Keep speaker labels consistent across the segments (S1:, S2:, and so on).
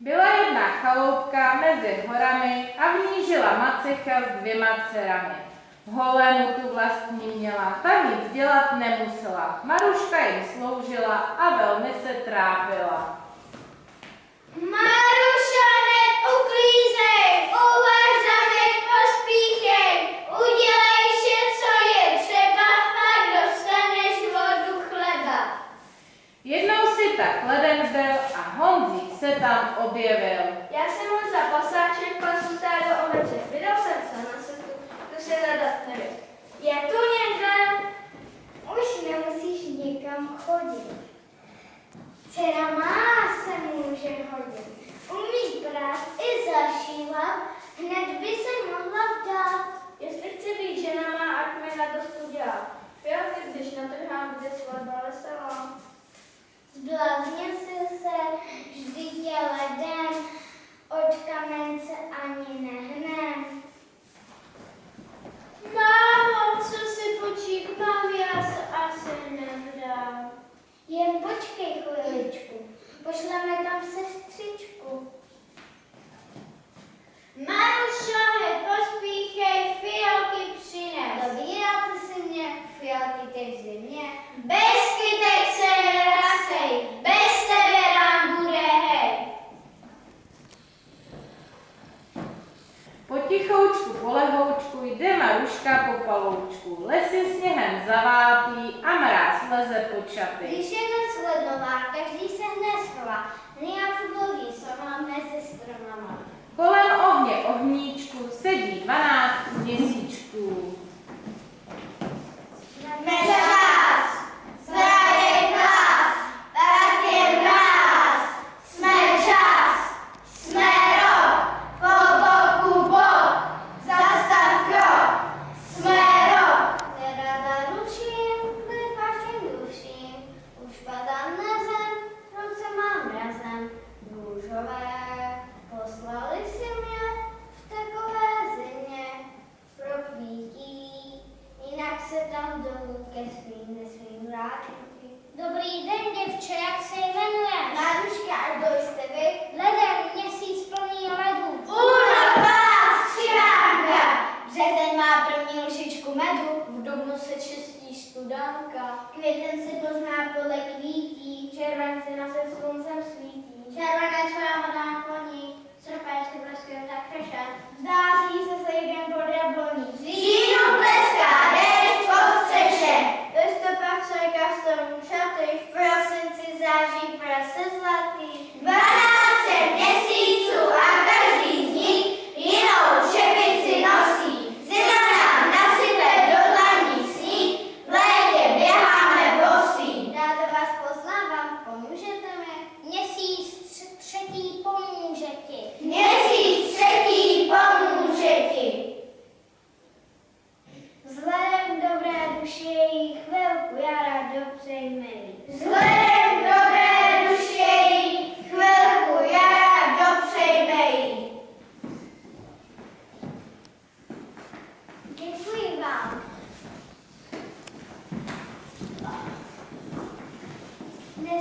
S1: Byla jedna chaloupka mezi horami a v ní žila macecha s dvěma dcerami. Holému tu vlastní měla, ta nic dělat nemusela. Maruška jim sloužila a velmi se trápila.
S2: Maruška! skytek země. Bez kytek se nerastej, bez tebe nám bude hej.
S1: Potichoučku, polehoučku, jde Maruška po paloučku. Lesy sněhem zavápí a mráz leze po čapy.
S2: Když je noc lednová, každý se hned schová. Nia mluví máme se stromama.
S1: Kolem ohně ohníčku sedí dvanáct měsíčků.
S2: 没事。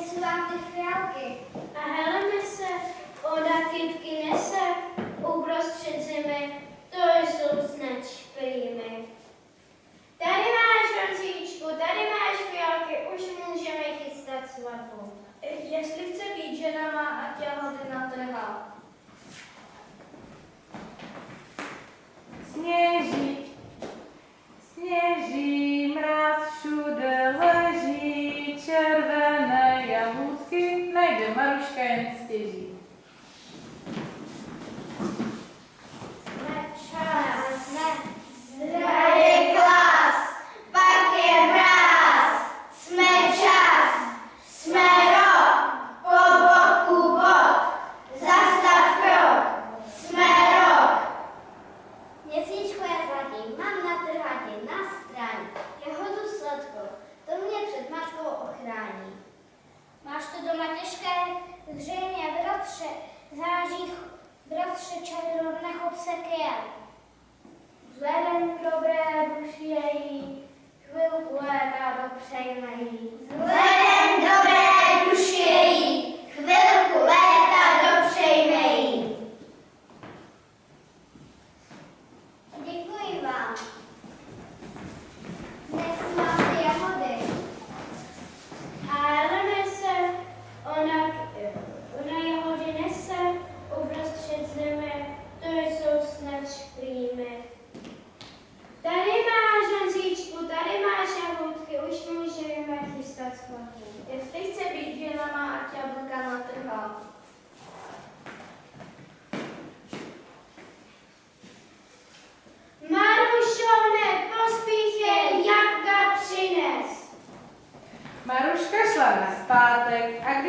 S2: přinesu vám ty fialky. A heleme se, oda kytky nese, uprostřed zimy, to jsou snad jimy. Tady máš rancíčku, tady máš fialky, už můžeme chystat svatbu. Eh, jestli chce být žena má, ať já hody natrhá.
S1: Sněží, sněží, mraz všude leží,
S2: červený. zřejmě, bratře, září bratře čadro, nechod se kel. Vzhledem k dobré duši její, chvilku léta dopřejme jí. Vzhledem dobré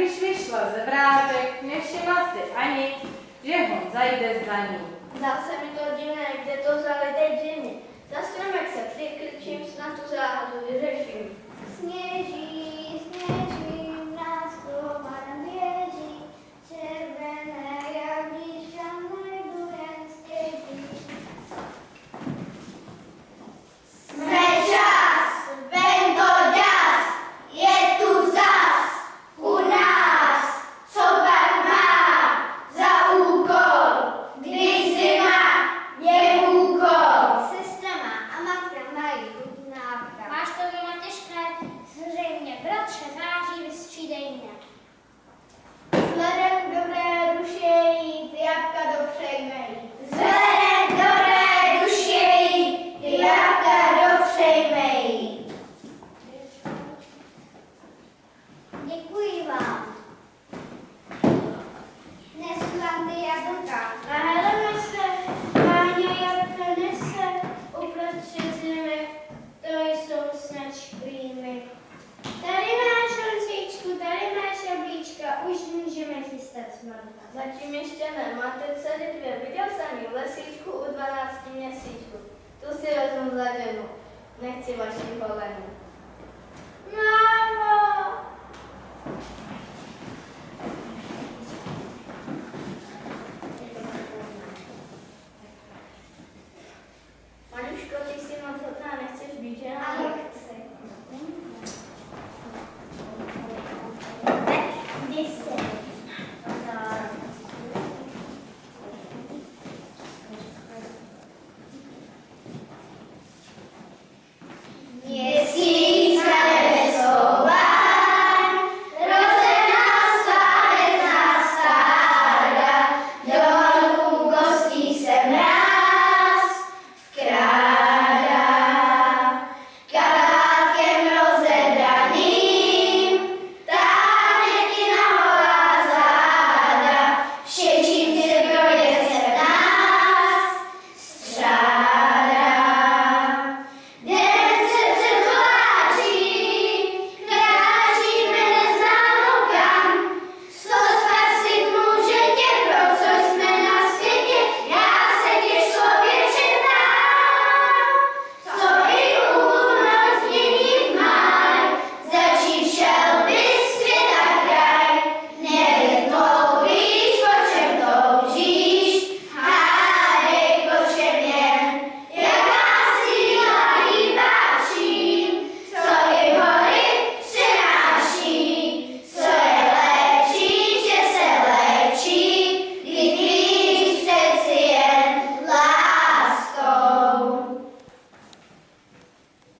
S2: když vyšla ze vrátek, nevšimla si ani,
S1: že ho zajde za ní.
S3: Zase se mi to divné, kde to za
S4: Zatím ještě ne, máte dcery dvě. Viděl jsem ji v lesíčku u 12 měsíčku. Tu si vezmu za ženu. Nechci vaši kolenu.
S3: No.